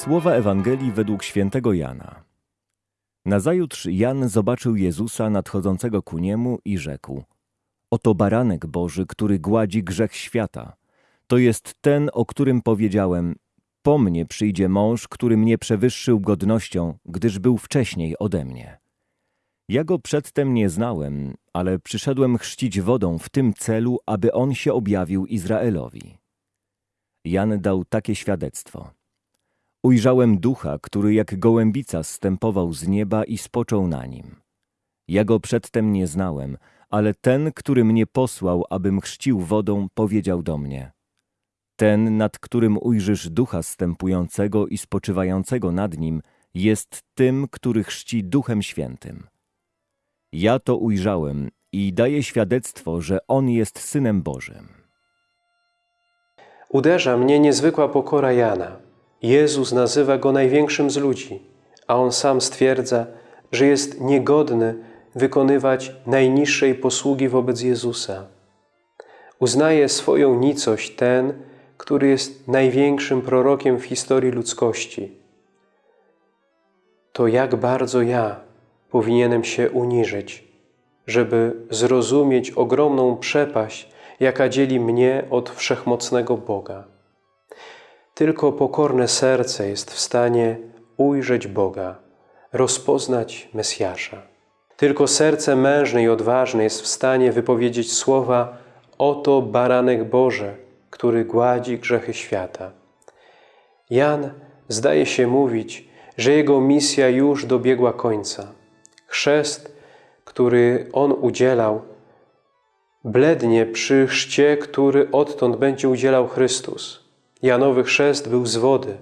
Słowa Ewangelii według świętego Jana. Nazajutrz Jan zobaczył Jezusa nadchodzącego ku niemu i rzekł: Oto baranek Boży, który gładzi grzech świata. To jest ten, o którym powiedziałem: Po mnie przyjdzie mąż, który mnie przewyższył godnością, gdyż był wcześniej ode mnie. Ja go przedtem nie znałem, ale przyszedłem chrzcić wodą w tym celu, aby on się objawił Izraelowi. Jan dał takie świadectwo. Ujrzałem ducha, który jak gołębica zstępował z nieba i spoczął na nim. Ja go przedtem nie znałem, ale ten, który mnie posłał, abym chrzcił wodą, powiedział do mnie: Ten, nad którym ujrzysz ducha stępującego i spoczywającego nad nim, jest tym, który chrzci duchem świętym. Ja to ujrzałem i daję świadectwo, że on jest synem Bożym. Uderza mnie niezwykła pokora Jana. Jezus nazywa go największym z ludzi, a on sam stwierdza, że jest niegodny wykonywać najniższej posługi wobec Jezusa. Uznaje swoją nicość ten, który jest największym prorokiem w historii ludzkości. To jak bardzo ja powinienem się uniżyć, żeby zrozumieć ogromną przepaść, jaka dzieli mnie od wszechmocnego Boga. Tylko pokorne serce jest w stanie ujrzeć Boga, rozpoznać Mesjasza. Tylko serce mężne i odważne jest w stanie wypowiedzieć słowa Oto baranek Boże, który gładzi grzechy świata. Jan zdaje się mówić, że jego misja już dobiegła końca. Chrzest, który on udzielał, blednie przy chrzcie, który odtąd będzie udzielał Chrystus. Janowy chrzest był z wody,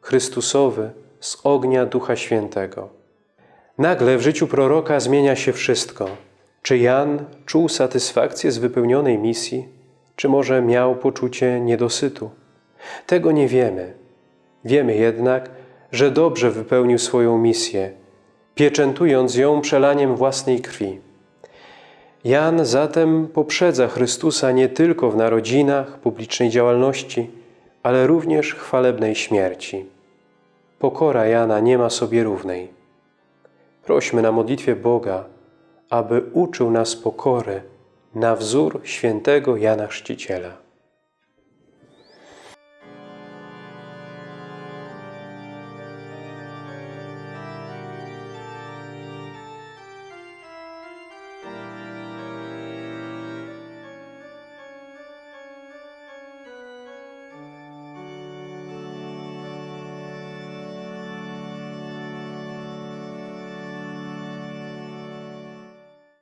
Chrystusowy z ognia Ducha Świętego. Nagle w życiu proroka zmienia się wszystko. Czy Jan czuł satysfakcję z wypełnionej misji, czy może miał poczucie niedosytu? Tego nie wiemy. Wiemy jednak, że dobrze wypełnił swoją misję, pieczętując ją przelaniem własnej krwi. Jan zatem poprzedza Chrystusa nie tylko w narodzinach, publicznej działalności, ale również chwalebnej śmierci. Pokora Jana nie ma sobie równej. Prośmy na modlitwie Boga, aby uczył nas pokory na wzór świętego Jana Chrzciciela.